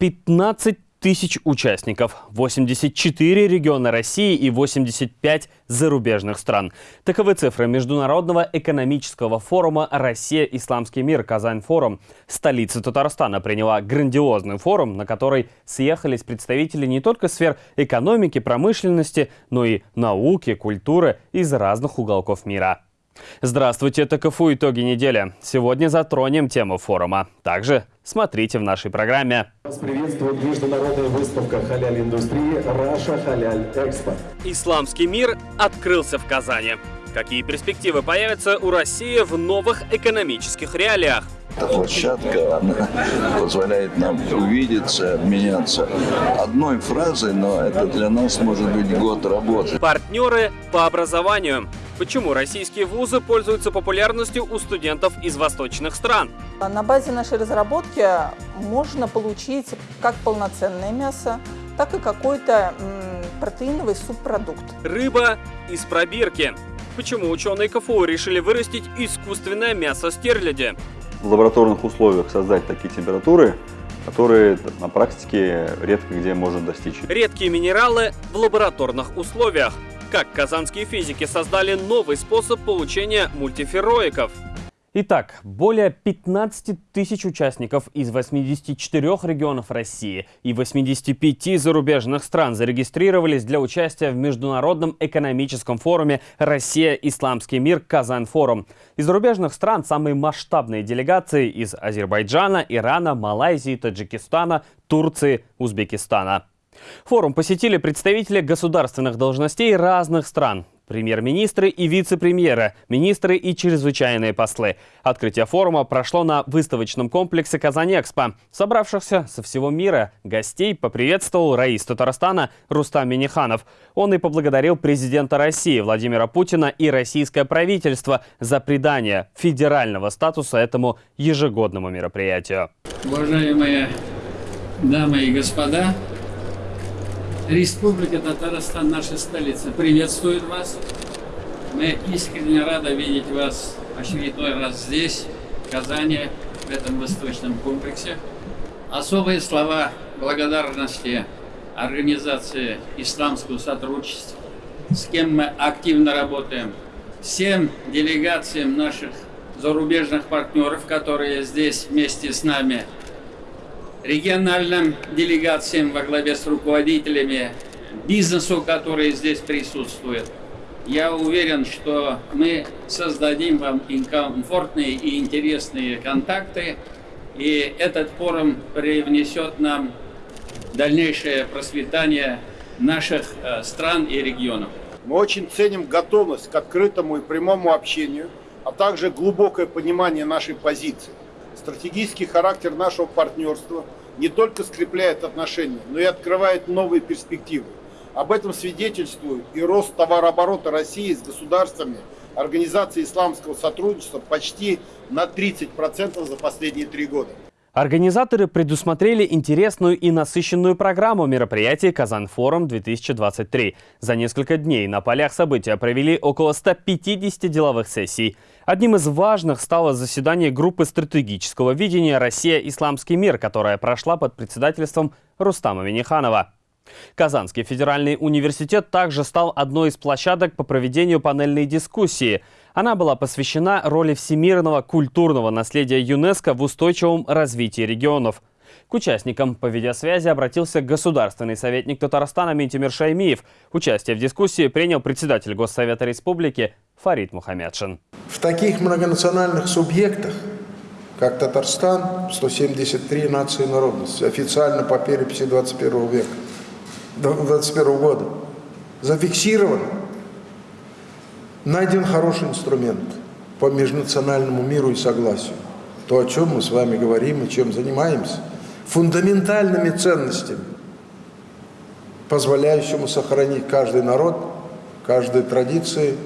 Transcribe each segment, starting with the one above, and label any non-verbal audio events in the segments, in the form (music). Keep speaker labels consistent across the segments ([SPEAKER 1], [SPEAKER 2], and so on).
[SPEAKER 1] 15 тысяч участников, 84 региона России и 85 зарубежных стран. Таковы цифры Международного экономического форума «Россия. Исламский мир. Казань-форум». Столица Татарстана приняла грандиозный форум, на который съехались представители не только сфер экономики, промышленности, но и науки, культуры из разных уголков мира. Здравствуйте, это КФУ «Итоги недели». Сегодня затронем тему форума. Также смотрите в нашей программе.
[SPEAKER 2] Вас приветствует международная выставка халяль-индустрии «Раша Халяль Экспо».
[SPEAKER 1] Исламский мир открылся в Казани. Какие перспективы появятся у России в новых экономических реалиях?
[SPEAKER 3] Эта площадка она позволяет нам увидеться, обменяться одной фразой, но это для нас может быть год работы.
[SPEAKER 1] Партнеры по образованию. Почему российские вузы пользуются популярностью у студентов из восточных стран?
[SPEAKER 4] На базе нашей разработки можно получить как полноценное мясо, так и какой-то протеиновый субпродукт.
[SPEAKER 1] Рыба из пробирки. Почему ученые КФУ решили вырастить искусственное мясо стерляди?
[SPEAKER 5] В лабораторных условиях создать такие температуры, которые на практике редко где можно достичь.
[SPEAKER 1] Редкие минералы в лабораторных условиях – как казанские физики создали новый способ получения мультифероиков. Итак, более 15 тысяч участников из 84 регионов России и 85 зарубежных стран зарегистрировались для участия в Международном экономическом форуме «Россия. Исламский мир. Казань-форум». Из зарубежных стран самые масштабные делегации из Азербайджана, Ирана, Малайзии, Таджикистана, Турции, Узбекистана. Форум посетили представители государственных должностей разных стран. Премьер-министры и вице-премьеры, министры и чрезвычайные послы. Открытие форума прошло на выставочном комплексе «Казань-Экспо». Собравшихся со всего мира гостей поприветствовал Раис Татарстана Рустам Миниханов. Он и поблагодарил президента России Владимира Путина и российское правительство за придание федерального статуса этому ежегодному мероприятию.
[SPEAKER 6] Уважаемые дамы и господа, Республика Татарстан, наша столица, приветствует вас. Мы искренне рады видеть вас очередной раз здесь, в Казани, в этом восточном комплексе. Особые слова благодарности организации исламского сотрудничества, с кем мы активно работаем, всем делегациям наших зарубежных партнеров, которые здесь вместе с нами региональным делегациям во главе с руководителями бизнесу, которые здесь присутствуют. Я уверен, что мы создадим вам комфортные и интересные контакты, и этот форум привнесет нам дальнейшее процветание наших э, стран и регионов.
[SPEAKER 7] Мы очень ценим готовность к открытому и прямому общению, а также глубокое понимание нашей позиции. Стратегический характер нашего партнерства не только скрепляет отношения, но и открывает новые перспективы. Об этом свидетельствует и рост товарооборота России с государствами Организации исламского сотрудничества почти на 30% за последние три года.
[SPEAKER 1] Организаторы предусмотрели интересную и насыщенную программу мероприятий «Казан-форум-2023». За несколько дней на полях события провели около 150 деловых сессий. Одним из важных стало заседание группы стратегического видения «Россия. Исламский мир», которая прошла под председательством Рустама Миниханова. Казанский федеральный университет также стал одной из площадок по проведению панельной дискуссии. Она была посвящена роли всемирного культурного наследия ЮНЕСКО в устойчивом развитии регионов. К участникам по видеосвязи обратился государственный советник Татарстана Митимир Шаймиев. Участие в дискуссии принял председатель Госсовета Республики Фарид Мухаммедшин.
[SPEAKER 8] В таких многонациональных субъектах, как Татарстан, 173 нации и народности, официально по переписи 21 века, 2021 года зафиксировано, найден хороший инструмент по межнациональному миру и согласию. То, о чем мы с вами говорим и чем занимаемся, фундаментальными ценностями, позволяющими сохранить каждый народ, каждой традиции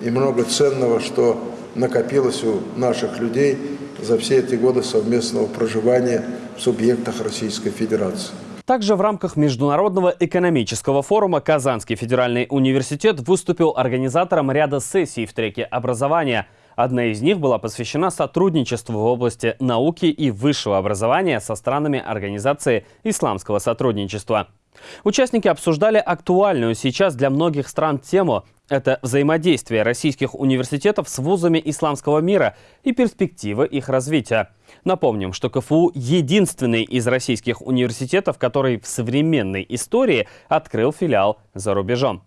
[SPEAKER 8] и много ценного, что накопилось у наших людей за все эти годы совместного проживания в субъектах Российской Федерации.
[SPEAKER 1] Также в рамках Международного экономического форума Казанский федеральный университет выступил организатором ряда сессий в треке образования. Одна из них была посвящена сотрудничеству в области науки и высшего образования со странами Организации исламского сотрудничества. Участники обсуждали актуальную сейчас для многих стран тему – это взаимодействие российских университетов с вузами исламского мира и перспективы их развития. Напомним, что КФУ – единственный из российских университетов, который в современной истории открыл филиал за рубежом.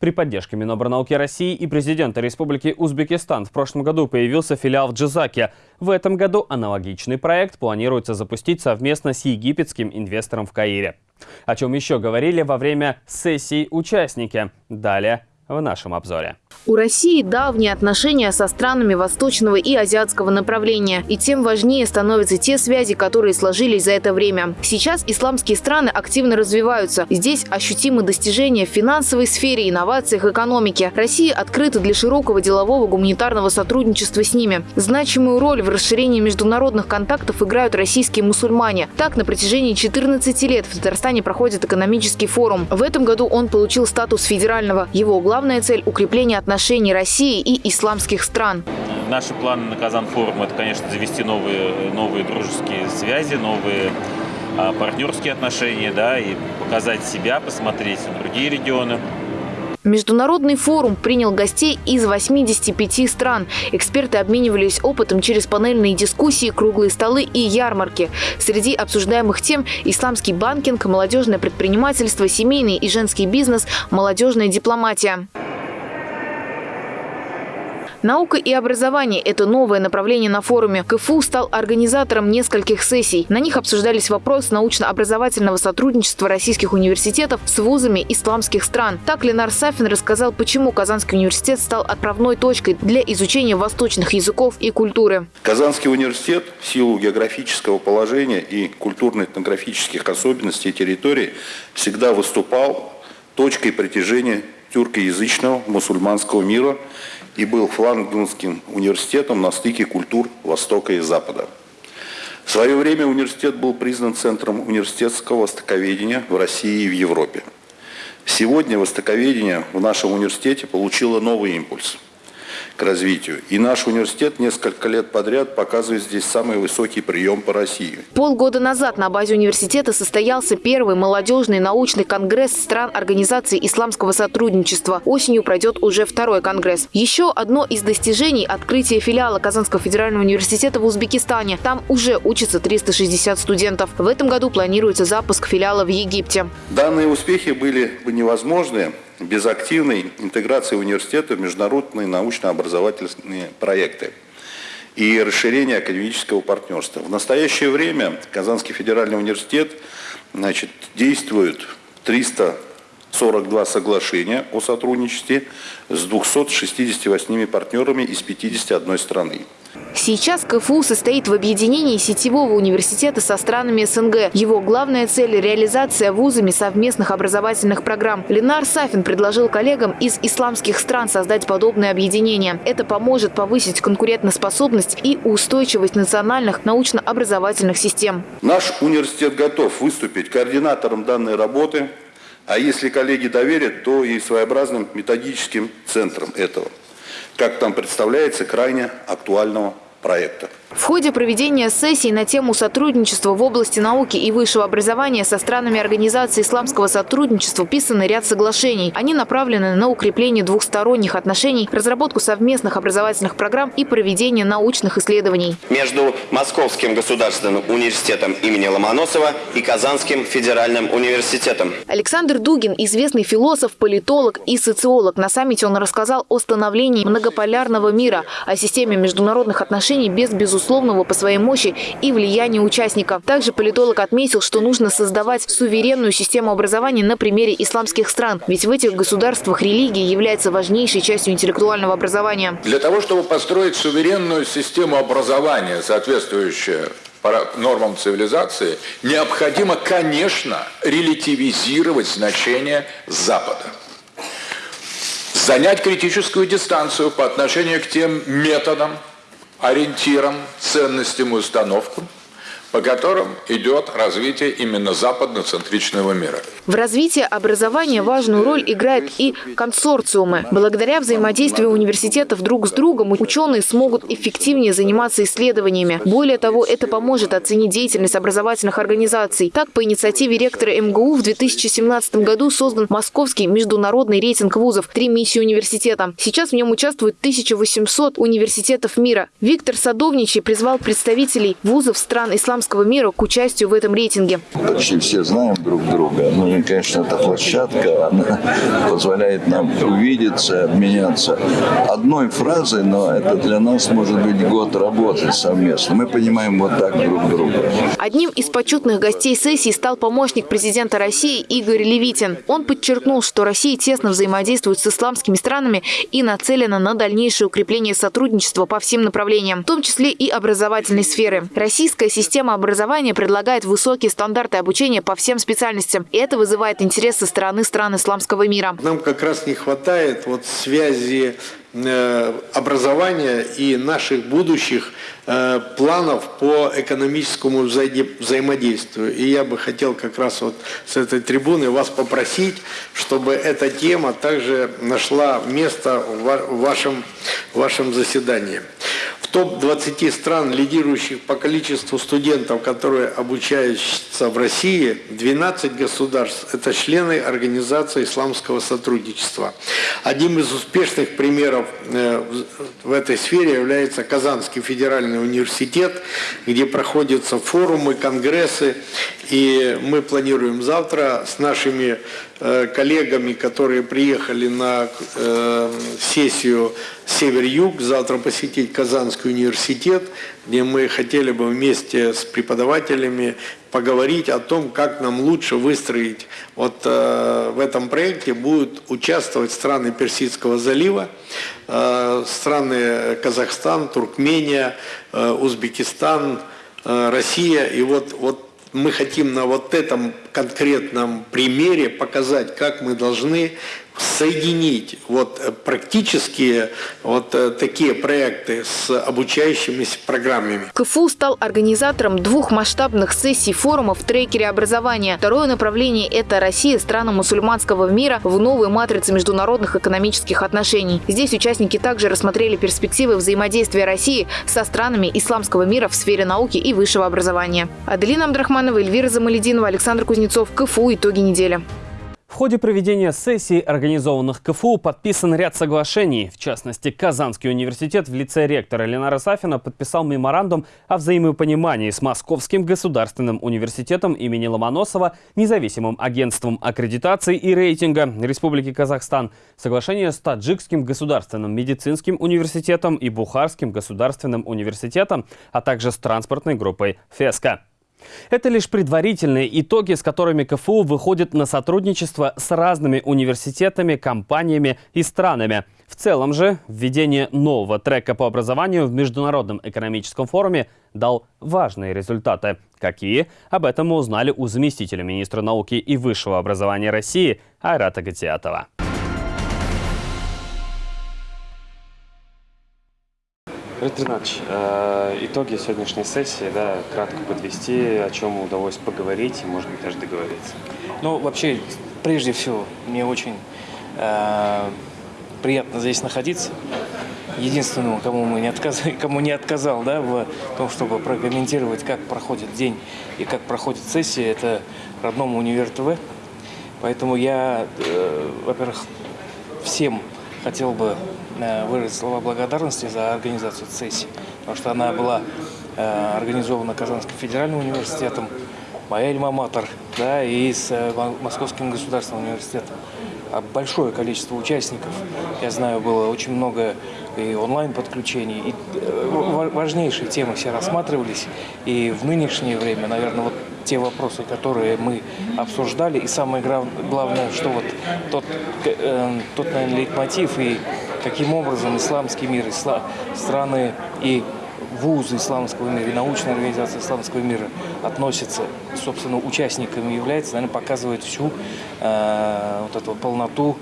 [SPEAKER 1] При поддержке Минобрнауки России и президента Республики Узбекистан в прошлом году появился филиал в Джизаке. В этом году аналогичный проект планируется запустить совместно с египетским инвестором в Каире. О чем еще говорили во время сессии участники. Далее в нашем обзоре.
[SPEAKER 9] У России давние отношения со странами восточного и азиатского направления. И тем важнее становятся те связи, которые сложились за это время. Сейчас исламские страны активно развиваются. Здесь ощутимы достижения в финансовой сфере, инновациях, экономике. Россия открыта для широкого делового гуманитарного сотрудничества с ними. Значимую роль в расширении международных контактов играют российские мусульмане. Так, на протяжении 14 лет в Татарстане проходит экономический форум. В этом году он получил статус федерального. Его главная цель – укрепление отношений России и исламских стран.
[SPEAKER 10] Наши планы на Казан-форум – это, конечно, завести новые, новые дружеские связи, новые а, партнерские отношения, да, и показать себя, посмотреть другие регионы.
[SPEAKER 9] Международный форум принял гостей из 85 стран. Эксперты обменивались опытом через панельные дискуссии, круглые столы и ярмарки. Среди обсуждаемых тем – исламский банкинг, молодежное предпринимательство, семейный и женский бизнес, молодежная дипломатия. Наука и образование – это новое направление на форуме. КФУ стал организатором нескольких сессий. На них обсуждались вопросы научно-образовательного сотрудничества российских университетов с вузами исламских стран. Так Ленар Сафин рассказал, почему Казанский университет стал отправной точкой для изучения восточных языков и культуры.
[SPEAKER 11] Казанский университет в силу географического положения и культурно-этнографических особенностей территории всегда выступал точкой притяжения тюркоязычного мусульманского мира и был флангдунским университетом на стыке культур Востока и Запада. В свое время университет был признан центром университетского востоковедения в России и в Европе. Сегодня востоковедение в нашем университете получило новый импульс – к развитию. И наш университет несколько лет подряд показывает здесь самый высокий прием по России.
[SPEAKER 9] Полгода назад на базе университета состоялся первый молодежный научный конгресс стран Организации исламского сотрудничества. Осенью пройдет уже второй конгресс. Еще одно из достижений – открытие филиала Казанского федерального университета в Узбекистане. Там уже учатся 360 студентов. В этом году планируется запуск филиала в Египте.
[SPEAKER 11] Данные успехи были бы невозможны, без активной интеграции университета в международные научно-образовательные проекты и расширения академического партнерства. В настоящее время Казанский федеральный университет значит, действует 342 соглашения о сотрудничестве с 268 партнерами из 51 страны.
[SPEAKER 9] Сейчас КФУ состоит в объединении сетевого университета со странами СНГ. Его главная цель – реализация вузами совместных образовательных программ. Ленар Сафин предложил коллегам из исламских стран создать подобное объединение. Это поможет повысить конкурентоспособность и устойчивость национальных научно-образовательных систем.
[SPEAKER 11] Наш университет готов выступить координатором данной работы, а если коллеги доверят, то и своеобразным методическим центром этого как там представляется, крайне актуального проекта.
[SPEAKER 9] В ходе проведения сессий на тему сотрудничества в области науки и высшего образования со странами Организации исламского сотрудничества писаны ряд соглашений. Они направлены на укрепление двухсторонних отношений, разработку совместных образовательных программ и проведение научных исследований.
[SPEAKER 12] Между Московским государственным университетом имени Ломоносова и Казанским федеральным университетом.
[SPEAKER 9] Александр Дугин – известный философ, политолог и социолог. На саммите он рассказал о становлении многополярного мира, о системе международных отношений без безусловного безусловного по своей мощи и влиянию участников. Также политолог отметил, что нужно создавать суверенную систему образования на примере исламских стран. Ведь в этих государствах религия является важнейшей частью интеллектуального образования.
[SPEAKER 13] Для того, чтобы построить суверенную систему образования, соответствующую нормам цивилизации, необходимо, конечно, релятивизировать значение Запада занять критическую дистанцию по отношению к тем методам, ориентирам, ценностям и установкам, по которым идет развитие именно западноцентричного мира.
[SPEAKER 9] В развитии образования важную роль играют и консорциумы. Благодаря взаимодействию университетов друг с другом ученые смогут эффективнее заниматься исследованиями. Более того, это поможет оценить деятельность образовательных организаций. Так, по инициативе ректора МГУ в 2017 году создан Московский международный рейтинг вузов «Три миссии университета». Сейчас в нем участвуют 1800 университетов мира. Виктор Садовничий призвал представителей вузов стран исламского мира к участию в этом рейтинге.
[SPEAKER 3] Почти все знаем друг друга. Ну и, конечно, эта площадка, она (laughs) позволяет нам увидеться, обменяться одной фразой, но это для нас может быть год работы совместно. Мы понимаем вот так друг друга.
[SPEAKER 9] Одним из почетных гостей сессии стал помощник президента России Игорь Левитин. Он подчеркнул, что Россия тесно взаимодействует с исламскими странами и нацелена на дальнейшее укрепление сотрудничества по всем направлениям, в том числе и образовательной сферы. Российская система образования предлагает высокие стандарты обучения по всем специальностям. И это вызывает интерес со стороны стран исламского мира.
[SPEAKER 14] Нам как раз не хватает вот связи Э, образования и наших будущих э, планов по экономическому взаимодействию. И я бы хотел как раз вот с этой трибуны вас попросить, чтобы эта тема также нашла место в вашем, в вашем заседании топ-20 стран, лидирующих по количеству студентов, которые обучаются в России, 12 государств – это члены Организации исламского сотрудничества. Одним из успешных примеров э, в этой сфере является Казанский федеральный университет, где проходятся форумы, конгрессы, и мы планируем завтра с нашими коллегами, которые приехали на э, сессию Север-Юг, завтра посетить Казанский университет, где мы хотели бы вместе с преподавателями поговорить о том, как нам лучше выстроить. Вот э, в этом проекте будут участвовать страны Персидского залива, э, страны Казахстан, Туркмения, э, Узбекистан, э, Россия. И вот, вот мы хотим на вот этом конкретном примере показать, как мы должны соединить вот э, практические вот э, такие проекты с обучающимися программами.
[SPEAKER 9] КФУ стал организатором двух масштабных сессий форумов в трекере образования. Второе направление – это Россия, страна мусульманского мира в новой матрице международных экономических отношений. Здесь участники также рассмотрели перспективы взаимодействия России со странами исламского мира в сфере науки и высшего образования. Аделина Абдрахманова, Эльвира Замалединова, Александр Кузнецов. КФУ. Итоги недели.
[SPEAKER 1] В ходе проведения сессий, организованных КФУ, подписан ряд соглашений. В частности, Казанский университет в лице ректора Ленара Сафина подписал меморандум о взаимопонимании с Московским государственным университетом имени Ломоносова, независимым агентством аккредитации и рейтинга Республики Казахстан, соглашение с Таджикским государственным медицинским университетом и Бухарским государственным университетом, а также с транспортной группой «ФЕСКО». Это лишь предварительные итоги, с которыми КФУ выходит на сотрудничество с разными университетами, компаниями и странами. В целом же, введение нового трека по образованию в Международном экономическом форуме дал важные результаты. Какие? Об этом мы узнали у заместителя министра науки и высшего образования России Айрата Гатиатова.
[SPEAKER 15] Виктор э, итоги сегодняшней сессии, да, кратко подвести, о чем удалось поговорить и, может быть, даже договориться.
[SPEAKER 16] Ну, вообще, прежде всего, мне очень э, приятно здесь находиться. Единственному, кому, мы не отказ... (laughs) кому не отказал да, в том, чтобы прокомментировать, как проходит день и как проходит сессия, это родному универ ТВ. Поэтому я, э, во-первых, всем хотел бы выразить слова благодарности за организацию сессии, потому что она была э, организована Казанским федеральным университетом, моя альма-матер, да, и с э, Московским государственным университетом. А большое количество участников, я знаю, было очень много и онлайн-подключений, и важнейшие темы все рассматривались, и в нынешнее время, наверное, вот те вопросы, которые мы обсуждали, и самое главное, что вот тот, тот наверное, лейтмотив и каким образом исламский мир, исла, страны и вузы исламского мира и научная организация исламского мира относятся, собственно, участниками является, наверное, показывает всю э, вот эту полноту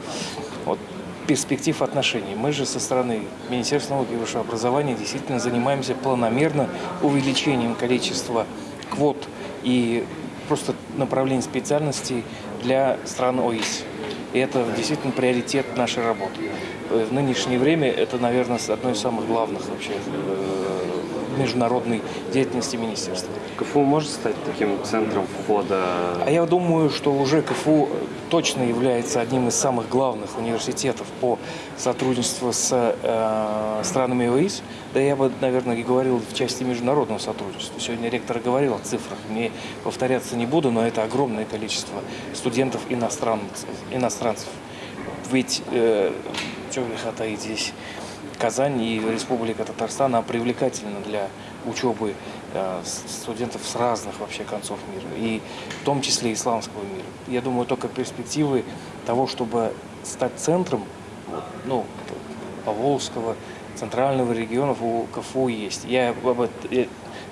[SPEAKER 16] вот, перспектив отношений. Мы же со стороны Министерства науки и высшего образования действительно занимаемся планомерно увеличением количества квот и просто направлений специальностей для стран ОИС. И это действительно приоритет нашей работы. В нынешнее время это, наверное, одно из самых главных вообще международной деятельности министерства.
[SPEAKER 15] КФУ может стать таким центром входа?
[SPEAKER 16] А я думаю, что уже КФУ точно является одним из самых главных университетов по сотрудничеству с э, странами ОИС. Да я бы, наверное, и говорил в части международного сотрудничества. Сегодня ректор говорил о цифрах. Не повторяться не буду, но это огромное количество студентов иностранцев. иностранцев. Ведь, э, что греха таить здесь, Казань и Республика Татарстан она привлекательна для учебы э, студентов с разных вообще концов мира, и в том числе исламского мира. Я думаю, только перспективы того, чтобы стать центром ну, Поволжского, центрального региона у КФУ есть. Я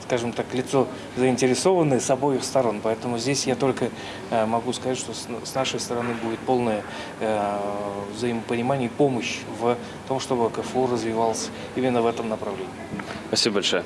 [SPEAKER 16] скажем так, лицо заинтересованное с обоих сторон. Поэтому здесь я только э, могу сказать, что с нашей стороны будет полное э, взаимопонимание и помощь в том, чтобы КФУ развивался именно в этом направлении.
[SPEAKER 15] Спасибо большое.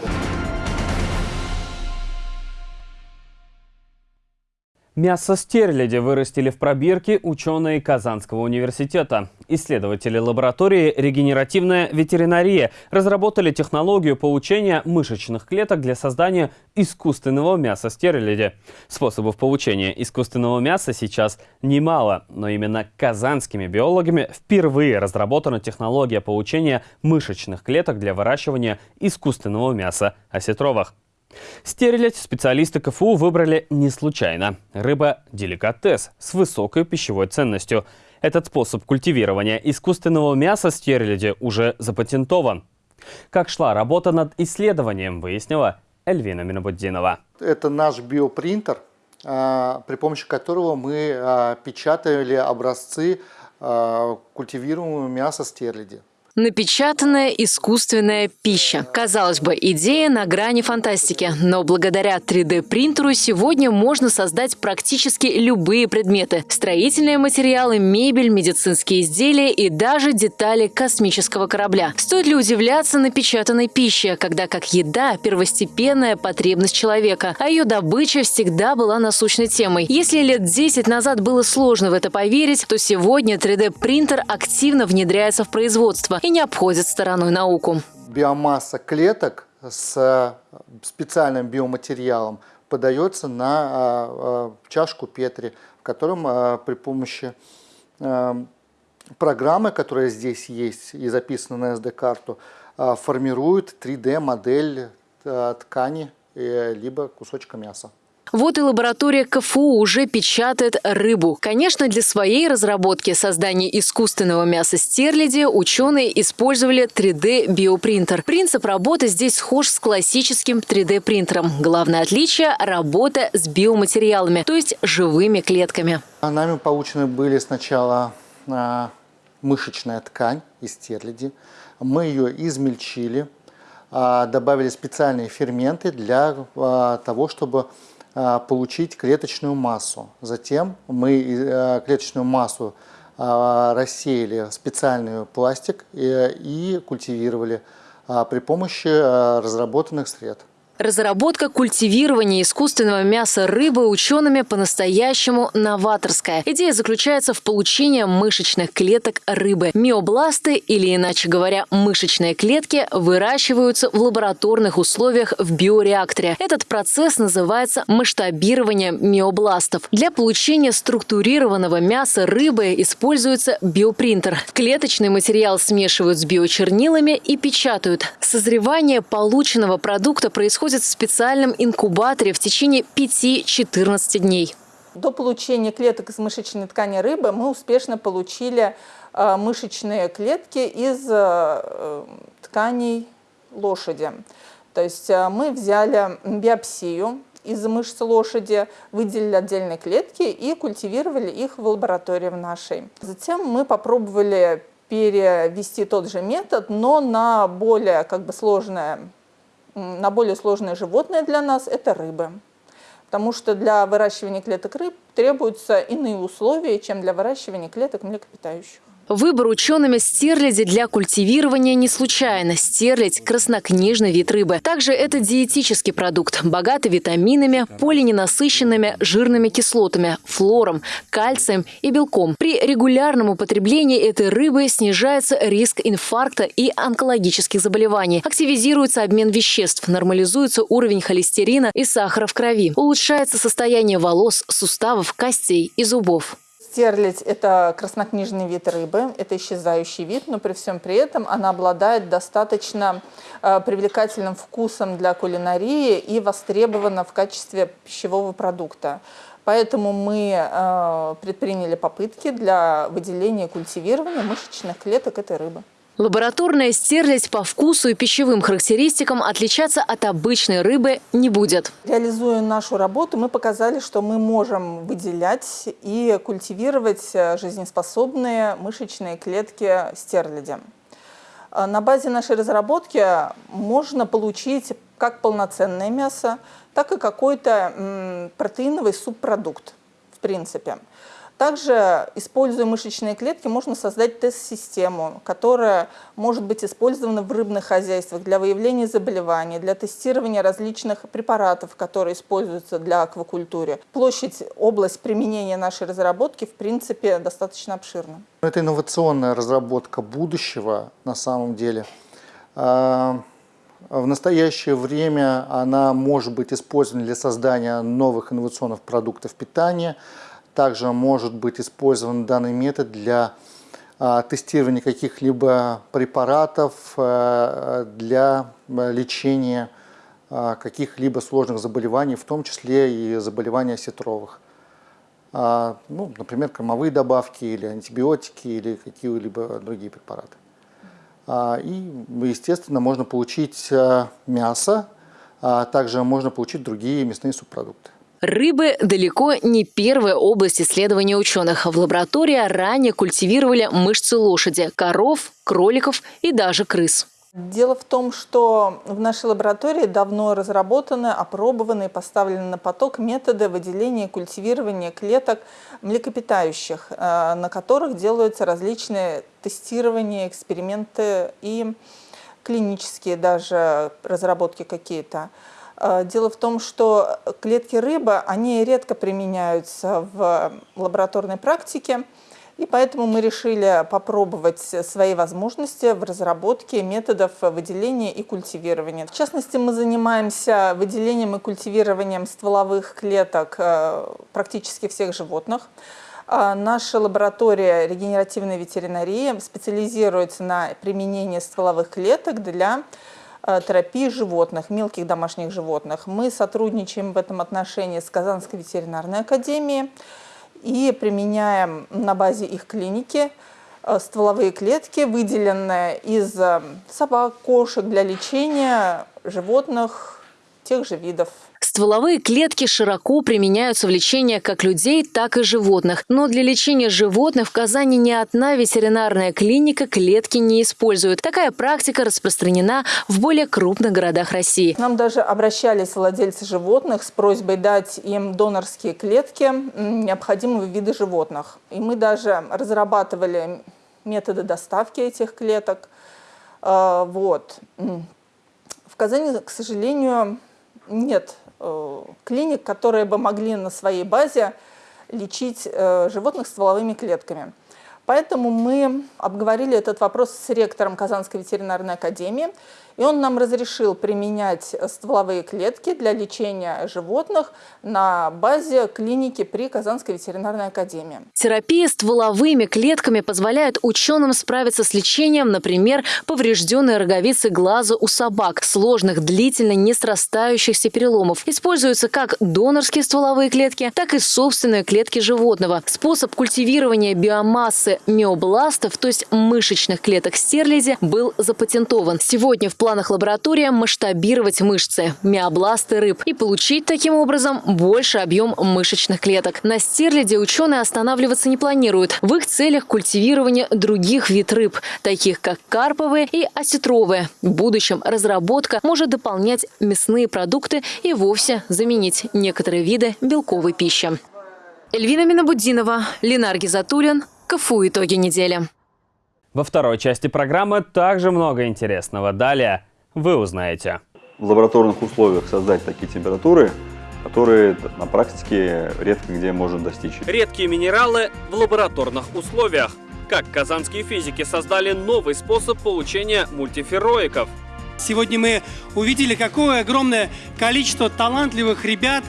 [SPEAKER 1] Мясо стерляди вырастили в пробирке ученые Казанского университета. Исследователи лаборатории «Регенеративная ветеринария» разработали технологию получения мышечных клеток для создания искусственного мяса стерляди. Способов получения искусственного мяса сейчас немало, но именно казанскими биологами впервые разработана технология получения мышечных клеток для выращивания искусственного мяса осетровых. Стерилять специалисты КФУ выбрали не случайно. Рыба – деликатес с высокой пищевой ценностью. Этот способ культивирования искусственного мяса стерляди уже запатентован. Как шла работа над исследованием, выяснила Эльвина Минобуддинова.
[SPEAKER 17] Это наш биопринтер, а, при помощи которого мы а, печатали образцы а, культивируемого мяса стерляди.
[SPEAKER 18] Напечатанная искусственная пища. Казалось бы, идея на грани фантастики, но благодаря 3D-принтеру сегодня можно создать практически любые предметы. Строительные материалы, мебель, медицинские изделия и даже детали космического корабля. Стоит ли удивляться напечатанной пище, когда как еда – первостепенная потребность человека, а ее добыча всегда была насущной темой. Если лет 10 назад было сложно в это поверить, то сегодня 3D-принтер активно внедряется в производство и не обходит стороной науку.
[SPEAKER 17] Биомасса клеток с э, специальным биоматериалом подается на э, э, чашку Петри, в котором при помощи программы, которая здесь есть и записана на SD-карту, формирует 3D-модель ткани либо кусочка мяса.
[SPEAKER 18] Вот и лаборатория КФУ уже печатает рыбу. Конечно, для своей разработки создания искусственного мяса стерляди ученые использовали 3D-биопринтер. Принцип работы здесь схож с классическим 3D-принтером. Главное отличие – работа с биоматериалами, то есть живыми клетками.
[SPEAKER 17] Нами получены были сначала а, мышечная ткань из стерляди. Мы ее измельчили, а, добавили специальные ферменты для а, того, чтобы получить клеточную массу. Затем мы э, клеточную массу а, рассеяли в специальный пластик и, и культивировали а, при помощи разработанных средств.
[SPEAKER 18] Разработка культивирования искусственного мяса рыбы учеными по-настоящему новаторская. Идея заключается в получении мышечных клеток рыбы. Миобласты, или иначе говоря, мышечные клетки, выращиваются в лабораторных условиях в биореакторе. Этот процесс называется масштабирование миобластов. Для получения структурированного мяса рыбы используется биопринтер. Клеточный материал смешивают с биочернилами и печатают. Созревание полученного продукта происходит происходит в специальном инкубаторе в течение 5-14 дней.
[SPEAKER 4] До получения клеток из мышечной ткани рыбы мы успешно получили э, мышечные клетки из э, тканей лошади. То есть э, мы взяли биопсию из мышц лошади, выделили отдельные клетки и культивировали их в лаборатории в нашей. Затем мы попробовали перевести тот же метод, но на более как бы сложное на более сложные животные для нас – это рыбы. Потому что для выращивания клеток рыб требуются иные условия, чем для выращивания клеток млекопитающих.
[SPEAKER 18] Выбор учеными стерляди для культивирования не случайно. Стерлядь – краснокнижный вид рыбы. Также это диетический продукт, богатый витаминами, полиненасыщенными жирными кислотами, флором, кальцием и белком. При регулярном употреблении этой рыбы снижается риск инфаркта и онкологических заболеваний, активизируется обмен веществ, нормализуется уровень холестерина и сахара в крови, улучшается состояние волос, суставов, костей и зубов.
[SPEAKER 4] Стерлядь – это краснокнижный вид рыбы, это исчезающий вид, но при всем при этом она обладает достаточно э, привлекательным вкусом для кулинарии и востребована в качестве пищевого продукта. Поэтому мы э, предприняли попытки для выделения и культивирования мышечных клеток этой рыбы.
[SPEAKER 18] Лабораторная стерлядь по вкусу и пищевым характеристикам отличаться от обычной рыбы не будет.
[SPEAKER 4] Реализуя нашу работу, мы показали, что мы можем выделять и культивировать э, жизнеспособные мышечные клетки стерляди. Э, на базе нашей разработки можно получить как полноценное мясо, так и какой-то протеиновый субпродукт, в принципе. Также, используя мышечные клетки, можно создать тест-систему, которая может быть использована в рыбных хозяйствах для выявления заболеваний, для тестирования различных препаратов, которые используются для аквакультуры. Площадь, область применения нашей разработки, в принципе, достаточно обширна.
[SPEAKER 17] Это инновационная разработка будущего на самом деле. А, в настоящее время она может быть использована для создания новых инновационных продуктов питания, также может быть использован данный метод для а, тестирования каких-либо препаратов а, для лечения а, каких-либо сложных заболеваний, в том числе и заболевания осетровых. Ну, например, кормовые добавки или антибиотики или какие-либо другие препараты. И, естественно, можно получить мясо, также можно получить другие мясные субпродукты.
[SPEAKER 18] Рыбы далеко не первая область исследования ученых. В лаборатории ранее культивировали мышцы лошади, коров, кроликов и даже крыс.
[SPEAKER 4] Дело в том, что в нашей лаборатории давно разработаны, опробованы и поставлены на поток методы выделения и культивирования клеток млекопитающих, э, на которых делаются различные тестирования, эксперименты и клинические даже разработки какие-то. Э, дело в том, что клетки рыбы, они редко применяются в лабораторной практике, и поэтому мы решили попробовать свои возможности в разработке методов выделения и культивирования. В частности, мы занимаемся выделением и культивированием стволовых клеток э, практически всех животных. Э, наша лаборатория регенеративной ветеринарии специализируется на применении стволовых клеток для Э, терапии животных, мелких домашних животных. Мы сотрудничаем в этом отношении с Казанской ветеринарной академией и применяем на базе их клиники э, стволовые клетки, выделенные из э, собак, кошек для лечения животных тех же видов.
[SPEAKER 18] Стволовые клетки широко применяются в лечении как людей, так и животных. Но для лечения животных в Казани ни одна ветеринарная клиника клетки не использует. Такая практика распространена в более крупных городах России.
[SPEAKER 4] нам даже обращались владельцы животных с просьбой дать им донорские клетки необходимого вида животных. И мы даже разрабатывали методы доставки этих клеток. А, вот. В Казани, к сожалению, нет Э, клиник, которые бы могли на своей базе лечить э, животных стволовыми клетками. Поэтому мы обговорили этот вопрос с ректором Казанской ветеринарной академии, и он нам разрешил применять стволовые клетки для лечения животных на базе клиники при Казанской ветеринарной академии.
[SPEAKER 18] Терапия стволовыми клетками позволяет ученым справиться с лечением, например, поврежденной роговицы глаза у собак, сложных, длительно не срастающихся переломов. Используются как донорские стволовые клетки, так и собственные клетки животного. Способ культивирования биомассы миобластов, то есть мышечных клеток стерляди, был запатентован. Сегодня в планах лаборатории масштабировать мышцы, миобласты рыб и получить таким образом больше объем мышечных клеток. На стерляде ученые останавливаться не планируют. В их целях культивирование других вид рыб, таких как карповые и осетровые. В будущем разработка может дополнять мясные продукты и вовсе заменить некоторые виды белковой пищи. Эльвина Минабудинова, Ленар Гизатуллин, КФУ «Итоги недели».
[SPEAKER 1] Во второй части программы также много интересного. Далее вы узнаете.
[SPEAKER 5] В лабораторных условиях создать такие температуры, которые на практике редко где можно достичь.
[SPEAKER 1] Редкие минералы в лабораторных условиях. Как казанские физики создали новый способ получения мультифероиков.
[SPEAKER 19] Сегодня мы увидели, какое огромное количество талантливых ребят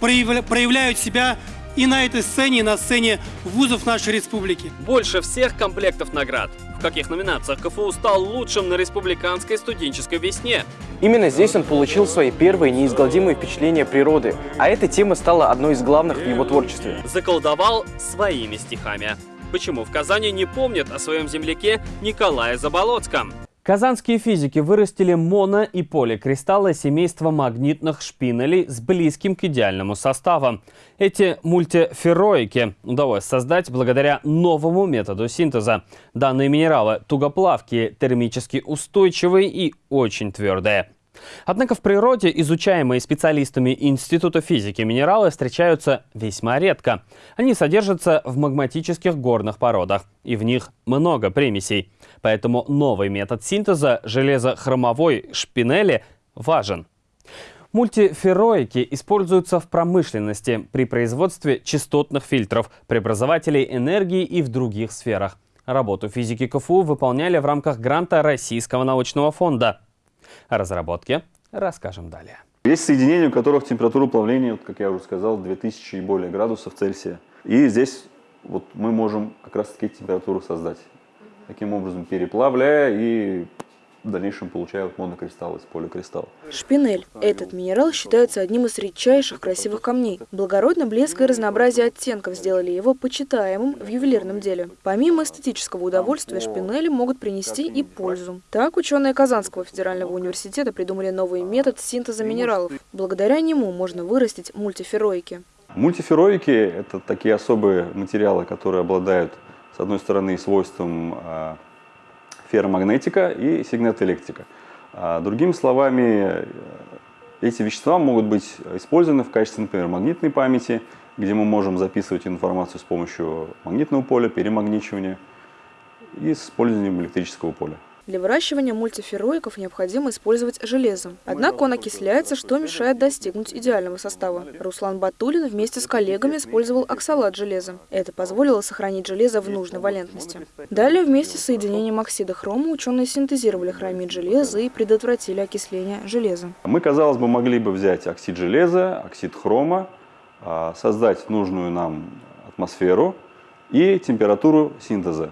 [SPEAKER 19] проявляют себя и на этой сцене, и на сцене вузов нашей республики.
[SPEAKER 1] Больше всех комплектов наград. В каких номинациях КФУ стал лучшим на республиканской студенческой весне?
[SPEAKER 20] Именно здесь он получил свои первые неизгладимые впечатления природы, а эта тема стала одной из главных в его творчестве.
[SPEAKER 1] Заколдовал своими стихами. Почему в Казани не помнят о своем земляке Николае Заболоцком? Казанские физики вырастили моно- и поликристаллы семейства магнитных шпинелей с близким к идеальному составу. Эти мультифероики удалось создать благодаря новому методу синтеза. Данные минералы тугоплавкие, термически устойчивые и очень твердые. Однако в природе изучаемые специалистами Института физики минералы встречаются весьма редко. Они содержатся в магматических горных породах, и в них много примесей. Поэтому новый метод синтеза железохромовой шпинели важен. Мультифероики используются в промышленности при производстве частотных фильтров, преобразователей энергии и в других сферах. Работу физики КФУ выполняли в рамках гранта Российского научного фонда. О разработке расскажем далее.
[SPEAKER 5] Есть соединения, у которых температура плавления, как я уже сказал, 2000 и более градусов Цельсия. И здесь вот мы можем как раз таки температуру создать. Таким образом переплавляя и в дальнейшем получают монокристалл из поликристалла.
[SPEAKER 21] Шпинель. Этот минерал считается одним из редчайших красивых камней. Благородный блеск и разнообразие оттенков сделали его почитаемым в ювелирном деле. Помимо эстетического удовольствия, шпинели могут принести и пользу. Так, ученые Казанского федерального университета придумали новый метод синтеза минералов. Благодаря нему можно вырастить мультифероики.
[SPEAKER 5] Мультифероики – это такие особые материалы, которые обладают, с одной стороны, свойством а, ферромагнетика и сигнатоэлектрика. А, другими словами, э, эти вещества могут быть использованы в качестве, например, магнитной памяти, где мы можем записывать информацию с помощью магнитного поля, перемагничивания и с использованием электрического поля.
[SPEAKER 21] Для выращивания мультифероиков необходимо использовать железо. Однако он окисляется, что мешает достигнуть идеального состава. Руслан Батулин вместе с коллегами использовал оксалат железа. Это позволило сохранить железо в нужной валентности. Далее вместе с соединением оксида хрома ученые синтезировали хромид железа и предотвратили окисление железа.
[SPEAKER 5] Мы, казалось бы, могли бы взять оксид железа, оксид хрома, а, создать нужную нам атмосферу и температуру синтеза.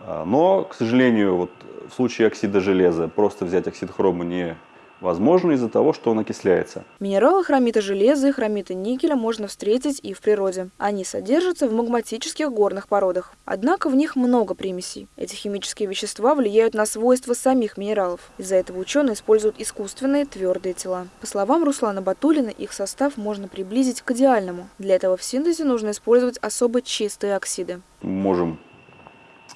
[SPEAKER 5] А, но, к сожалению, вот в случае оксида железа просто взять оксид хрома невозможно из-за того, что он окисляется.
[SPEAKER 21] Минералы хромита железа и хромита никеля можно встретить и в природе. Они содержатся в магматических горных породах. Однако в них много примесей. Эти химические вещества влияют на свойства самих минералов. Из-за этого ученые используют искусственные твердые тела. По словам Руслана Батулина, их состав можно приблизить к идеальному. Для этого в синтезе нужно использовать особо чистые оксиды.
[SPEAKER 5] Мы можем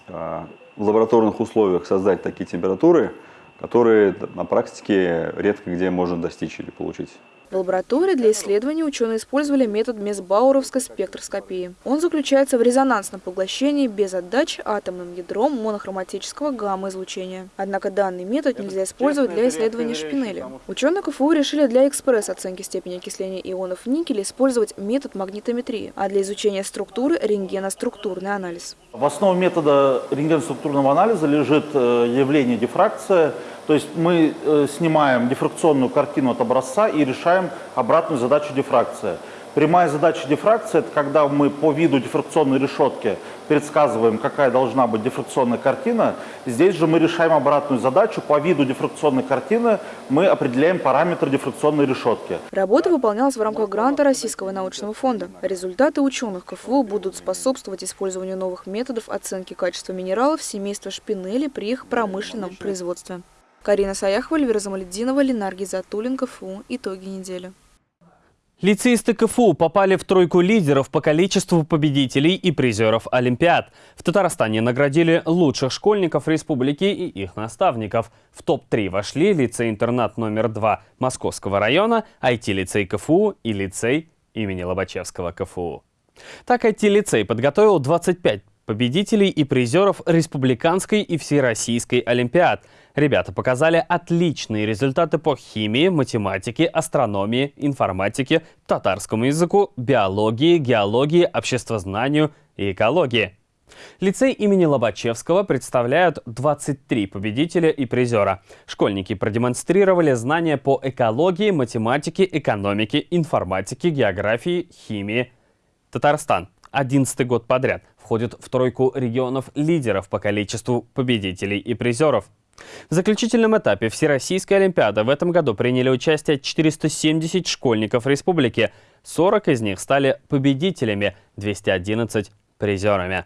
[SPEAKER 5] а, в лабораторных условиях создать такие температуры, которые на практике редко где можно достичь или получить.
[SPEAKER 21] В лаборатории для исследований ученые использовали метод Месбауровской спектроскопии. Он заключается в резонансном поглощении без отдачи атомным ядром монохроматического гамма-излучения. Однако данный метод нельзя использовать для исследования шпинели. Ученые КФУ решили для экспресс-оценки степени окисления ионов никеля использовать метод магнитометрии, а для изучения структуры – рентгеноструктурный анализ.
[SPEAKER 22] В основе метода рентгеноструктурного анализа лежит э, явление дифракция – то есть мы э, снимаем дифракционную картину от образца и решаем обратную задачу дифракции. Прямая задача дифракции – это когда мы по виду дифракционной решетки предсказываем, какая должна быть дифракционная картина. Здесь же мы решаем обратную задачу. По виду дифракционной картины мы определяем параметры дифракционной решетки.
[SPEAKER 21] Работа выполнялась в рамках гранта Российского научного фонда. Результаты ученых КФУ будут способствовать использованию новых методов оценки качества минералов семейства шпинели при их промышленном производстве. Карина Саяхова, Эльвира Замаледдинова, Ленар Гизатуллин, КФУ. Итоги недели.
[SPEAKER 1] Лицеисты КФУ попали в тройку лидеров по количеству победителей и призеров Олимпиад. В Татарстане наградили лучших школьников республики и их наставников. В топ-3 вошли лицей-интернат номер 2 Московского района, IT-лицей КФУ и лицей имени Лобачевского КФУ. Так IT-лицей подготовил 25 победителей и призеров республиканской и всероссийской олимпиад. Ребята показали отличные результаты по химии, математике, астрономии, информатике, татарскому языку, биологии, геологии, обществознанию и экологии. Лицей имени Лобачевского представляют 23 победителя и призера. Школьники продемонстрировали знания по экологии, математике, экономике, информатике, географии, химии. Татарстан 11 год подряд входит в тройку регионов лидеров по количеству победителей и призеров. В заключительном этапе Всероссийской Олимпиады в этом году приняли участие 470 школьников республики. 40 из них стали победителями, 211 – призерами.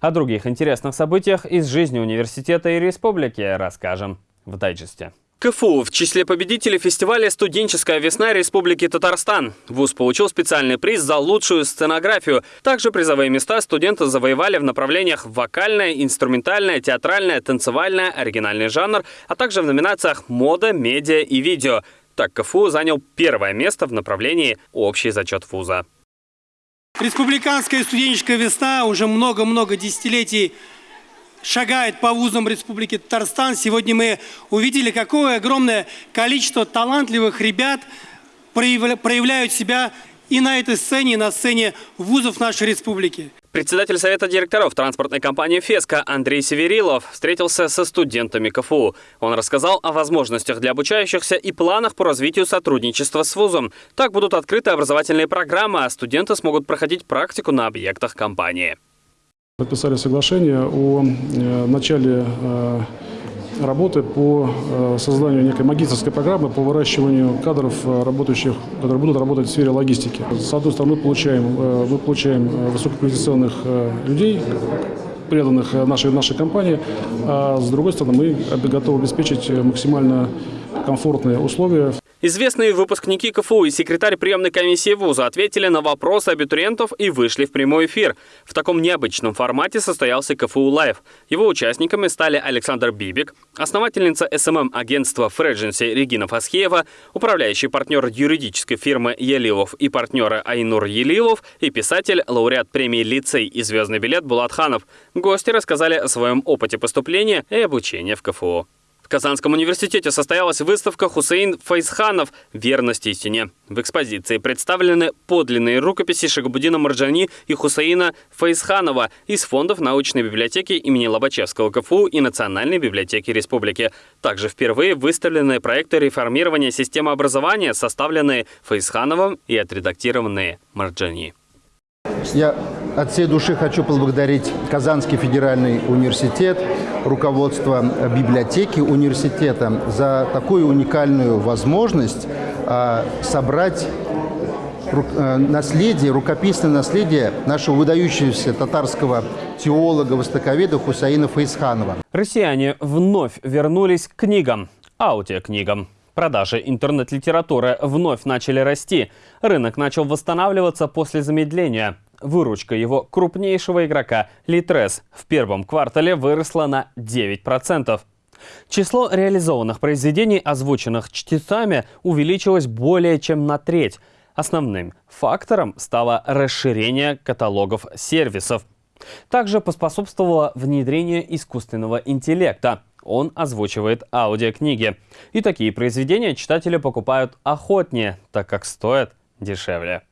[SPEAKER 1] О других интересных событиях из жизни университета и республики расскажем в дайджесте. КФУ в числе победителей фестиваля «Студенческая весна Республики Татарстан». ВУЗ получил специальный приз за лучшую сценографию. Также призовые места студенты завоевали в направлениях вокальное, инструментальное, театральное, танцевальное, оригинальный жанр, а также в номинациях «Мода», «Медиа» и «Видео». Так КФУ занял первое место в направлении «Общий зачет вуза».
[SPEAKER 19] Республиканская студенческая весна уже много-много десятилетий шагает по вузам Республики Татарстан. Сегодня мы увидели, какое огромное количество талантливых ребят проявляют себя и на этой сцене, и на сцене вузов нашей республики.
[SPEAKER 1] Председатель Совета директоров транспортной компании «Феска» Андрей Северилов встретился со студентами КФУ. Он рассказал о возможностях для обучающихся и планах по развитию сотрудничества с вузом. Так будут открыты образовательные программы, а студенты смогут проходить практику на объектах компании.
[SPEAKER 23] Подписали соглашение о э, начале э, работы по э, созданию некой магистрской программы по выращиванию кадров, работающих, которые будут работать в сфере логистики. С одной стороны, мы получаем, мы получаем высококвалифицированных людей, преданных нашей, нашей компании, а с другой стороны, мы готовы обеспечить максимально комфортные условия
[SPEAKER 1] Известные выпускники КФУ и секретарь приемной комиссии вуза ответили на вопросы абитуриентов и вышли в прямой эфир. В таком необычном формате состоялся КФУ Live. Его участниками стали Александр Бибик, основательница СММ-агентства Фредженси Регина Фасхеева, управляющий партнер юридической фирмы Елилов и партнеры Айнур Елилов и писатель, лауреат премии «Лицей» и «Звездный билет» Булат Ханов. Гости рассказали о своем опыте поступления и обучения в КФУ. Казанском университете состоялась выставка Хусейн Файзханов «Верность истине». В экспозиции представлены подлинные рукописи Шагабудина Марджани и Хусейна Файзханова из фондов научной библиотеки имени Лобачевского КФУ и Национальной библиотеки республики. Также впервые выставлены проекты реформирования системы образования, составленные Файзхановым и отредактированные Марджани.
[SPEAKER 24] Я от всей души хочу поблагодарить Казанский федеральный университет, руководство библиотеки университета за такую уникальную возможность а, собрать а, наследие, рукописное наследие нашего выдающегося татарского теолога, востоковеда Хусаина Фейсханова.
[SPEAKER 1] Россияне вновь вернулись к книгам, аудиокнигам. Продажи интернет-литературы вновь начали расти. Рынок начал восстанавливаться после замедления. Выручка его крупнейшего игрока Litres в первом квартале выросла на 9%. Число реализованных произведений, озвученных чтецами, увеличилось более чем на треть. Основным фактором стало расширение каталогов сервисов. Также поспособствовало внедрение искусственного интеллекта. Он озвучивает аудиокниги. И такие произведения читатели покупают охотнее, так как стоят дешевле.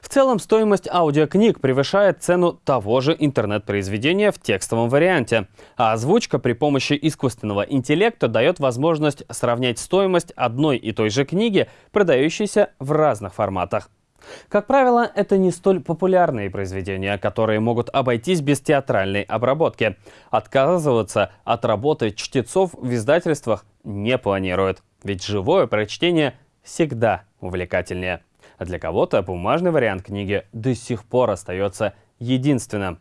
[SPEAKER 1] В целом, стоимость аудиокниг превышает цену того же интернет-произведения в текстовом варианте, а озвучка при помощи искусственного интеллекта дает возможность сравнять стоимость одной и той же книги, продающейся в разных форматах. Как правило, это не столь популярные произведения, которые могут обойтись без театральной обработки. Отказываться от работы чтецов в издательствах не планируют, ведь живое прочтение всегда увлекательнее а для кого-то бумажный вариант книги до сих пор остается единственным.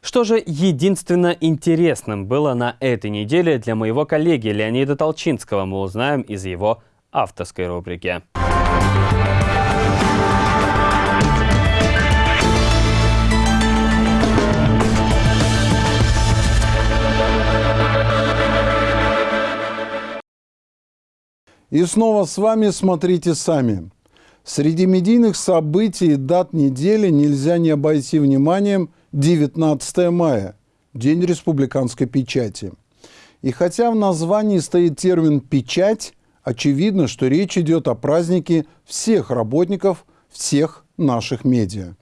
[SPEAKER 1] Что же единственно интересным было на этой неделе для моего коллеги Леонида Толчинского, мы узнаем из его авторской рубрики.
[SPEAKER 25] И снова с вами «Смотрите сами». Среди медийных событий и дат недели нельзя не обойти вниманием 19 мая – День республиканской печати. И хотя в названии стоит термин «печать», очевидно, что речь идет о празднике всех работников всех наших медиа.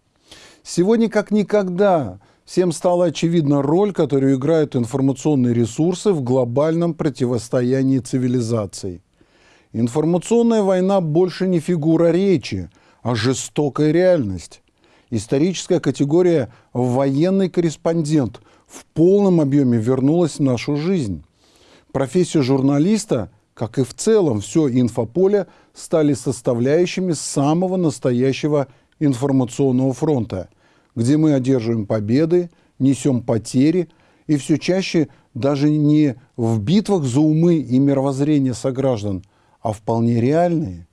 [SPEAKER 25] Сегодня как никогда всем стала очевидна роль, которую играют информационные ресурсы в глобальном противостоянии цивилизаций. Информационная война больше не фигура речи, а жестокая реальность. Историческая категория «военный корреспондент» в полном объеме вернулась в нашу жизнь. Профессия журналиста, как и в целом все инфополе, стали составляющими самого настоящего информационного фронта, где мы одерживаем победы, несем потери и все чаще даже не в битвах за умы и мировоззрение сограждан, а вполне реальные.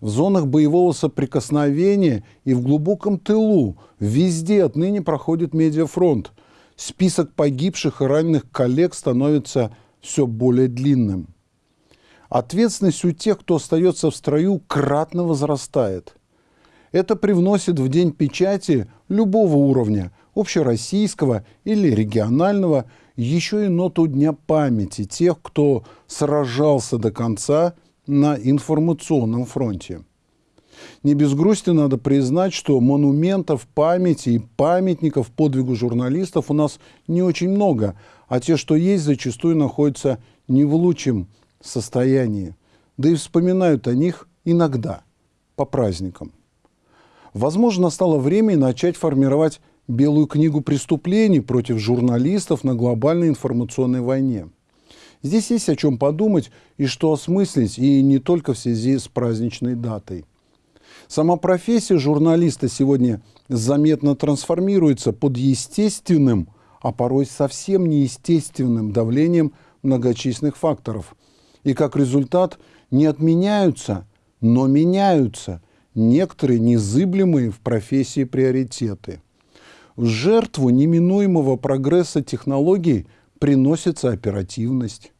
[SPEAKER 25] В зонах боевого соприкосновения и в глубоком тылу везде отныне проходит медиафронт. Список погибших и раненых коллег становится все более длинным. Ответственность у тех, кто остается в строю, кратно возрастает. Это привносит в день печати любого уровня, общероссийского или регионального, еще и ноту Дня памяти тех, кто сражался до конца на информационном фронте. Не без грусти надо признать, что монументов памяти и памятников подвигу журналистов у нас не очень много, а те, что есть, зачастую находятся не в лучшем состоянии. Да и вспоминают о них иногда, по праздникам. Возможно, настало время начать формировать белую книгу преступлений против журналистов на глобальной информационной войне. Здесь есть о чем подумать и что осмыслить, и не только в связи с праздничной датой. Сама профессия журналиста сегодня заметно трансформируется под естественным, а порой совсем неестественным давлением многочисленных факторов. И как результат не отменяются, но меняются некоторые незыблемые в профессии приоритеты. В жертву неминуемого прогресса технологий приносится оперативность.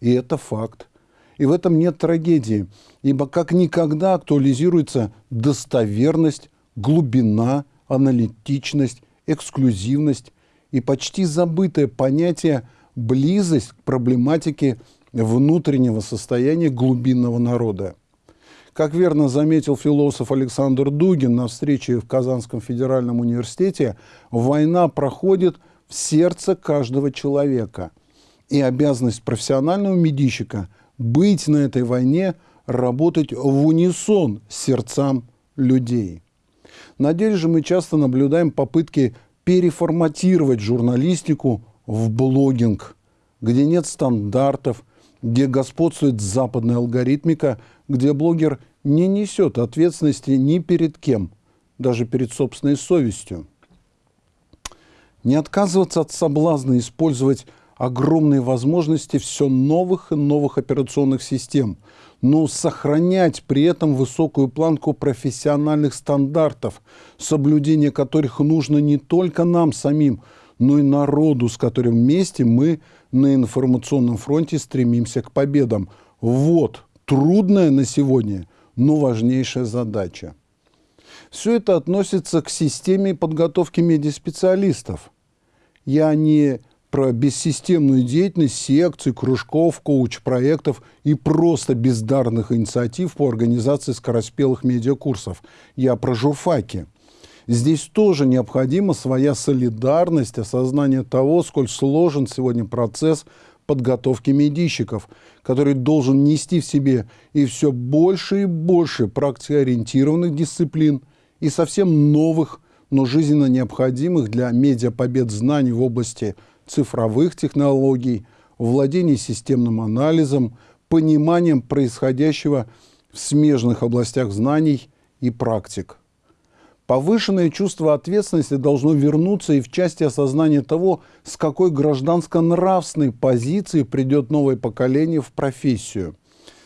[SPEAKER 25] И это факт. И в этом нет трагедии, ибо как никогда актуализируется достоверность, глубина, аналитичность, эксклюзивность и почти забытое понятие близость к проблематике внутреннего состояния глубинного народа. Как верно заметил философ Александр Дугин на встрече в Казанском федеральном университете, война проходит в сердце каждого человека. И обязанность профессионального медийщика быть на этой войне, работать в унисон с сердцам людей. На деле же мы часто наблюдаем попытки переформатировать журналистику в блогинг, где нет стандартов, где господствует западная алгоритмика, где блогер не несет ответственности ни перед кем, даже перед собственной совестью. Не отказываться от соблазна использовать огромные возможности все новых и новых операционных систем, но сохранять при этом высокую планку профессиональных стандартов, соблюдение которых нужно не только нам самим, но и народу, с которым вместе мы на информационном фронте стремимся к победам. Вот трудная на сегодня, но важнейшая задача. Все это относится к системе подготовки медиаспециалистов. Я не про бессистемную деятельность секций, кружков, коуч-проектов и просто бездарных инициатив по организации скороспелых медиакурсов. Я про журфаки. Здесь тоже необходима своя солидарность, осознание того, сколь сложен сегодня процесс подготовки медийщиков, который должен нести в себе и все больше и больше практикоориентированных дисциплин и совсем новых, но жизненно необходимых для медиапобед знаний в области цифровых технологий, владение системным анализом, пониманием происходящего в смежных областях знаний и практик. Повышенное чувство ответственности должно вернуться и в части осознания того, с какой гражданско-нравственной позиции придет новое поколение в профессию.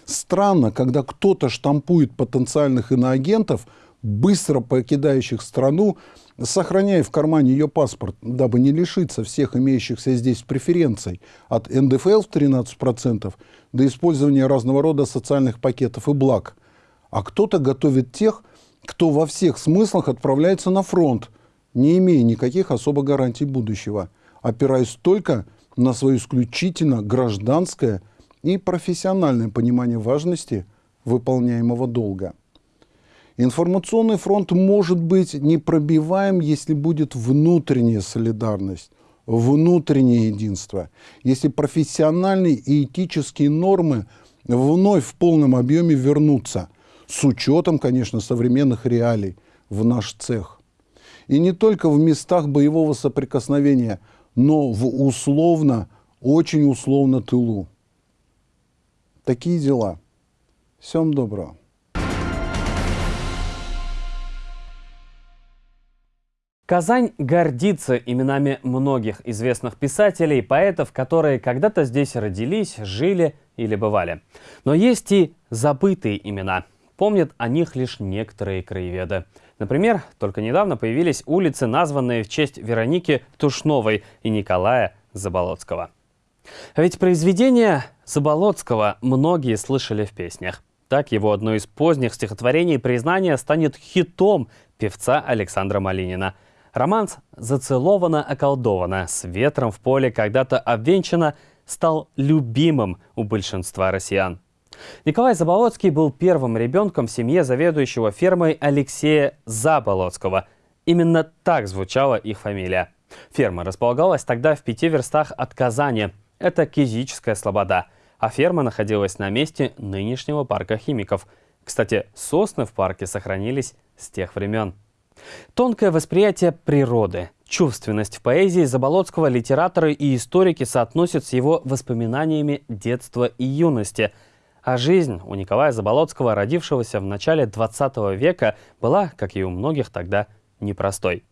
[SPEAKER 25] Странно, когда кто-то штампует потенциальных иноагентов, быстро покидающих страну, сохраняя в кармане ее паспорт, дабы не лишиться всех имеющихся здесь преференций от НДФЛ в 13% до использования разного рода социальных пакетов и благ. А кто-то готовит тех, кто во всех смыслах отправляется на фронт, не имея никаких особо гарантий будущего, опираясь только на свое исключительно гражданское и профессиональное понимание важности выполняемого долга. Информационный фронт может быть непробиваем, если будет внутренняя солидарность, внутреннее единство, если профессиональные и этические нормы вновь в полном объеме вернутся, с учетом, конечно, современных реалий в наш цех. И не только в местах боевого соприкосновения, но в условно, очень условно тылу. Такие дела. Всем доброго.
[SPEAKER 1] Казань гордится именами многих известных писателей и поэтов, которые когда-то здесь родились, жили или бывали. Но есть и забытые имена. Помнят о них лишь некоторые краеведы. Например, только недавно появились улицы, названные в честь Вероники Тушновой и Николая Заболоцкого. А ведь произведение Заболоцкого многие слышали в песнях. Так его одно из поздних стихотворений признания станет хитом певца Александра Малинина – Романс «Зацеловано, околдовано» с ветром в поле когда-то обвенчано стал любимым у большинства россиян. Николай Заболоцкий был первым ребенком в семье заведующего фермой Алексея Заболоцкого. Именно так звучала их фамилия. Ферма располагалась тогда в пяти верстах от Казани. Это Кизическая Слобода. А ферма находилась на месте нынешнего парка химиков. Кстати, сосны в парке сохранились с тех времен. Тонкое восприятие природы, чувственность в поэзии Заболоцкого литераторы и историки соотносят с его воспоминаниями детства и юности. А жизнь у Николая Заболоцкого, родившегося в начале 20 века, была, как и у многих тогда, непростой.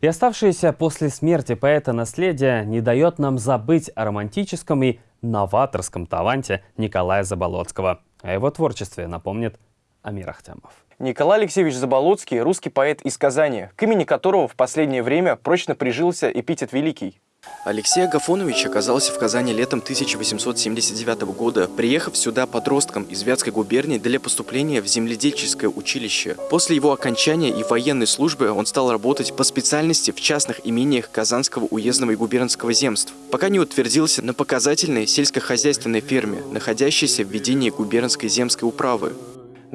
[SPEAKER 1] И оставшееся после смерти поэта наследие не дает нам забыть о романтическом и новаторском таланте Николая Заболоцкого. О его творчестве напомнит Амир Ахтямов.
[SPEAKER 20] Николай Алексеевич Заболоцкий – русский поэт из Казани, к имени которого в последнее время прочно прижился эпитет «Великий».
[SPEAKER 26] Алексей Агафонович оказался в Казани летом 1879 года, приехав сюда подростком из Вятской губернии для поступления в земледельческое училище. После его окончания и военной службы он стал работать по специальности в частных имениях Казанского уездного и губернского земств, пока не утвердился на показательной сельскохозяйственной ферме, находящейся в ведении губернской земской управы.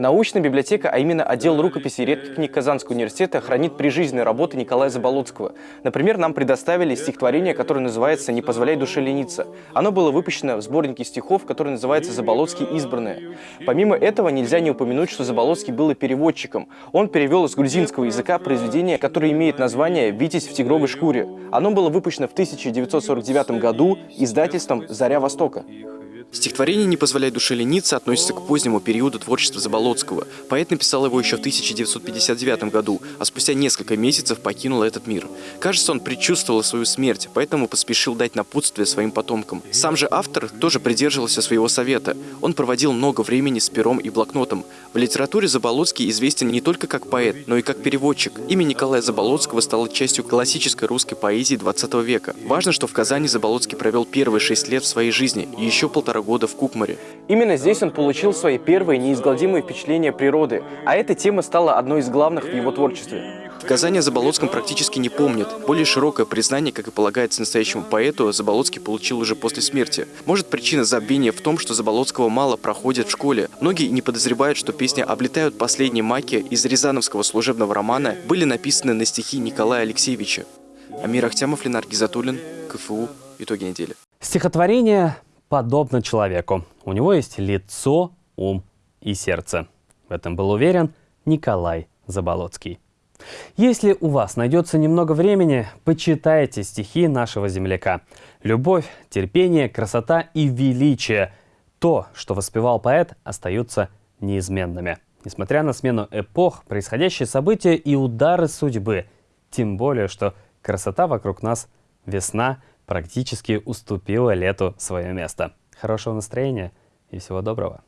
[SPEAKER 20] Научная библиотека, а именно отдел рукописей и редких книг Казанского университета, хранит прижизненные работы Николая Заболоцкого. Например, нам предоставили стихотворение, которое называется «Не позволяй душе лениться». Оно было выпущено в сборнике стихов, который называется «Заболоцкий избранные». Помимо этого, нельзя не упомянуть, что Заболоцкий был и переводчиком. Он перевел из грузинского языка произведение, которое имеет название «Витязь в тигровой шкуре». Оно было выпущено в 1949 году издательством «Заря Востока».
[SPEAKER 26] Стихотворение «Не позволяй душе лениться» относится к позднему периоду творчества Заболоцкого. Поэт написал его еще в 1959 году, а спустя несколько месяцев покинул этот мир. Кажется, он предчувствовал свою смерть, поэтому поспешил дать напутствие своим потомкам. Сам же автор тоже придерживался своего совета. Он проводил много времени с пером и блокнотом. В литературе Заболоцкий известен не только как поэт, но и как переводчик. Имя Николая Заболоцкого стало частью классической русской поэзии 20 века. Важно, что в Казани Заболоцкий провел первые шесть лет в своей жизни и еще полтора года в Кукмаре.
[SPEAKER 20] Именно здесь он получил свои первые неизгладимые впечатления природы, а эта тема стала одной из главных в его творчестве.
[SPEAKER 26] Казани о Заболоцком практически не помнят. Более широкое признание, как и полагается настоящему поэту, Заболоцкий получил уже после смерти. Может, причина забвения в том, что Заболоцкого мало проходят в школе. Многие не подозревают, что песни «Облетают последние маки» из Рязановского служебного романа были написаны на стихи Николая Алексеевича. Амир Ахтямов, Ленар Гизатуллин, КФУ. Итоги недели.
[SPEAKER 1] Стихотворение подобно человеку. У него есть лицо, ум и сердце. В этом был уверен Николай Заболоцкий. Если у вас найдется немного времени, почитайте стихи нашего земляка. Любовь, терпение, красота и величие – то, что воспевал поэт, остаются неизменными. Несмотря на смену эпох, происходящие события и удары судьбы. Тем более, что красота вокруг нас, весна – практически уступила лету свое место. Хорошего настроения и всего доброго!